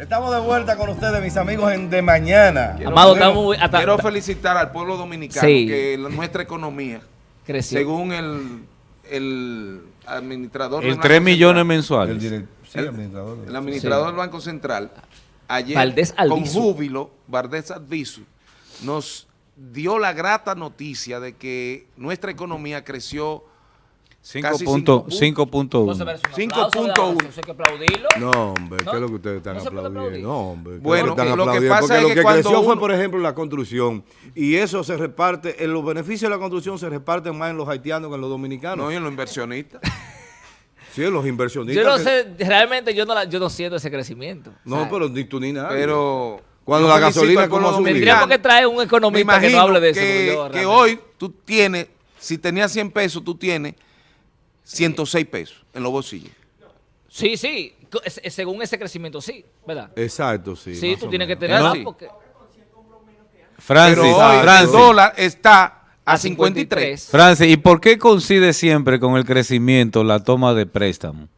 Estamos de vuelta con ustedes, mis amigos, en De Mañana. Quiero, Amado, quiero- estamos hasta- quiero felicitar al pueblo dominicano Sí. que la- nuestra economía, Creció. según el, el administrador El Banco 3 millones Central, El, mensuales. direct- sí, el administrador. el administrador del Banco Central, ayer Valdés con júbilo, Valdés Albizu, nos dio la grata noticia de que nuestra economía creció 5.1. cinco puntos. 5.1. Eso hay que aplaudirlo. No, hombre. ¿qué es lo que ustedes están ¿No aplaudiendo? No, hombre. ¿qué es Bueno, lo que están lo que aplaudiendo? pasa Porque es lo que que cuando creció fue, uno- por ejemplo, la construcción. Y eso se reparte, en los beneficios de la construcción se reparten más en los haitianos que en los dominicanos. No, y en los inversionistas. sí, en los inversionistas. Yo no que- sé, realmente yo no, la- yo no siento ese crecimiento. No, O sea, pero ni tú ni nada. Pero Cuando la gasolina como ha subido. Tendríamos que traer un economista que no hable de eso. que, yo que hoy tú tienes, si tenías 100 pesos, tú tienes 106 pesos en los bolsillos. Sí, sí. Según ese crecimiento, sí, ¿verdad? Exacto, sí. Sí, tú tienes que menos. tener ¿No? porque Francis, Pero hoy el Francis, dólar está a a 53. 53. Francis, ¿y por qué coincide siempre con el crecimiento la toma de préstamo?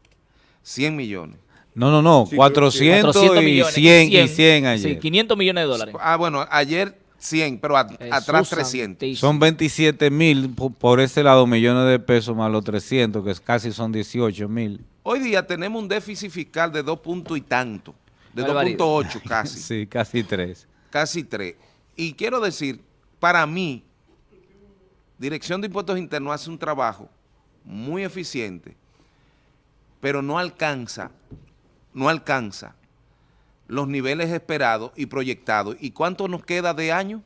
100 millones. No, no, no, Sí, 400 400 y millones. 100 y 100 ayer. Sí, 500 millones de dólares. Ah, bueno, ayer 100, pero a- atrás 300. santísimo. Son 27 mil por, ese lado, millones de pesos más los 300, que es- casi son 18 mil. Hoy día tenemos un déficit fiscal de 2 puntos y tanto. De Barbaridad. 2.8 casi. Sí, casi 3. casi 3. Y quiero decir, para mí, Dirección de Impuestos Internos hace un trabajo muy eficiente, pero no alcanza, no alcanza los niveles esperados y proyectados. ¿Y cuánto nos queda de año?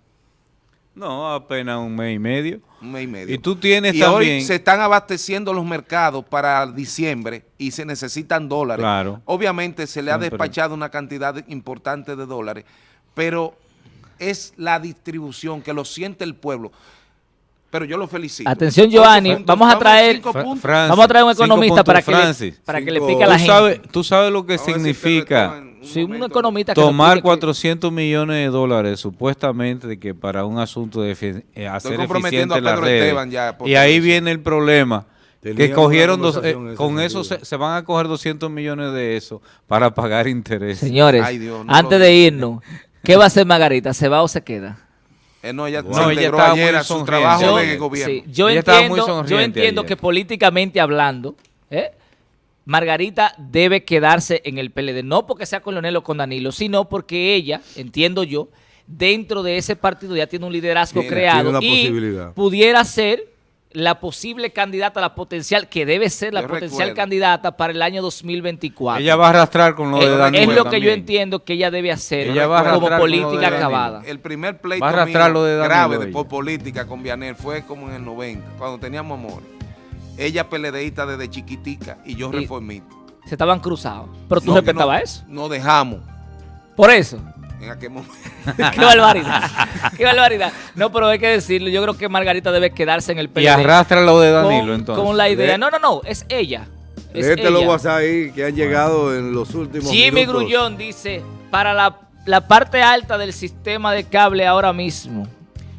No, apenas un mes y medio. Un mes y medio. Y tú tienes y también... hoy se están abasteciendo los mercados para diciembre y se necesitan dólares. Claro. Obviamente se le ha despachado una cantidad importante de dólares, pero es la distribución que lo siente el pueblo. Pero yo lo felicito. Atención, Giovanni, puntos, vamos a traer- puntos. Francis, Vamos a traer un economista para que, le, para que le Cinco- pique a ¿Tú la gente. sabes, tú sabes lo que significa un Sí, un economista que tomar explique- 400 millones de dólares supuestamente de que para un asunto de eh, hacer eficiente a las Pedro redes. Esteban ya por y ahí viene el problema. Que cogieron dos, eh, con eso se, se van a coger 200 millones de eso para pagar intereses. Señores, Ay, Dios, no antes de irnos, ¿qué va a hacer Margarita? ¿Se va o se queda? Eh, no, ella No, se ella integró estaba ayer muy a su sonriente. trabajo Yo- de gobierno. Sí, yo Ella estaba muy entiendo, yo sonriente entiendo ayer. que políticamente hablando, ¿eh? Margarita debe quedarse en el PLD, no porque sea con Leonel o con Danilo, sino porque ella, entiendo yo, dentro de ese partido ya tiene un liderazgo Tiene- creado y posibilidad. pudiera ser la posible candidata, la potencial, que debe ser la Yo potencial recuerdo. candidata para el año 2024. Ella va a arrastrar con lo de Danilo es lo que yo entiendo que ella debe hacer Ella va a como arrastrar con lo de política acabada. El primer pleito Va a arrastrar lo de Danilo grave de- por política con Vianel fue como en el 90, cuando teníamos amores. Ella peledeísta desde chiquitica y yo reformista. Se estaban cruzados. Pero tú No, respetabas no- eso. No dejamos Por eso. En aquel momento. Qué barbaridad. Qué barbaridad. No, pero hay que decirlo. Yo creo que Margarita debe quedarse en el PLD. Y arrastra lo de Danilo con, entonces. con la idea. No, no, no. Es ella. Es Léete los. WhatsApp ahí que han llegado en los últimos Jimmy minutos. Grullón dice, para la, la parte alta del sistema de cable ahora mismo.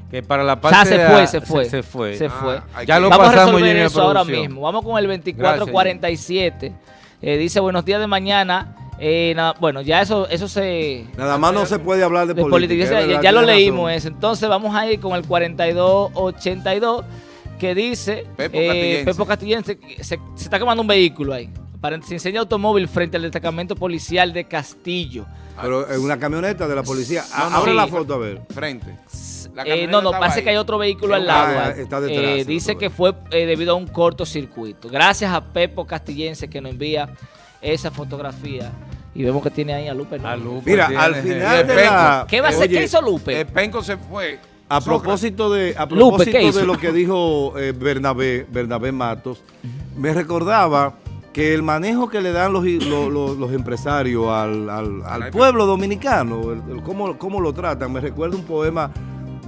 Que para la O parte sea, se de- fue, se fue. Se, fue. Se Ah, fue. hay Ya lo Vamos a pasamos, resolver Jimmy, a eso ahora mismo. Vamos con el 2447. Eh, dice, buenos días de mañana. Eh, nada- bueno, ya eso, eso se... Nada más no se puede hablar de, de política. política. es Ya, lo leímos razón. eso. Entonces vamos a ir con el 4282 que dice Pepo eh, Castillense. Pepo Castillense, que se, se está quemando un vehículo ahí. Para, se enseña automóvil frente al destacamento policial de Castillo. Pero en una camioneta de la policía. No, A- no, Abre sí. la foto a ver. Frente. Eh, no, no, parece ahí. que hay otro vehículo al Ah, lado. está detrás, Eh, el dice que fue eh, debido a un cortocircuito. Gracias a Pepo Castillense que nos envía esa fotografía. Y vemos que tiene ahí a Lupe. ¿no? A Lupe Mira, tiene- al final de Penco. la... ¿Qué va a hacer? Oye, ¿Qué hizo Lupe? El Penco se fue. A propósito de, a propósito de lo que dijo eh, Bernabé, Bernabé Matos, me recordaba que el manejo que le dan los, los, los- los empresarios al, al- al pueblo dominicano, el- el cómo, cómo lo tratan, me recuerda un poema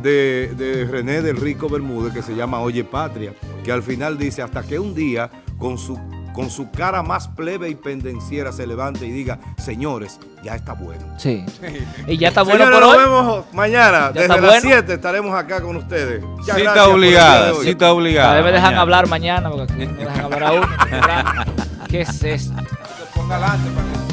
de, de René del Rico Bermúdez que se llama Oye Patria, que al final dice, hasta que un día con su, con su cara más plebe y pendenciera se levante y diga, señores, ya está bueno. Sí. Y ya está bueno Señores, por nos hoy. vemos mañana. ¿Ya Desde está las bueno? 7 estaremos acá con ustedes. Muchas Cita obligada, cita obligada. A ver, me dejan mañana. hablar mañana porque aquí no dejan hablar a uno. ¿Qué es esto? Que ponga adelante para que-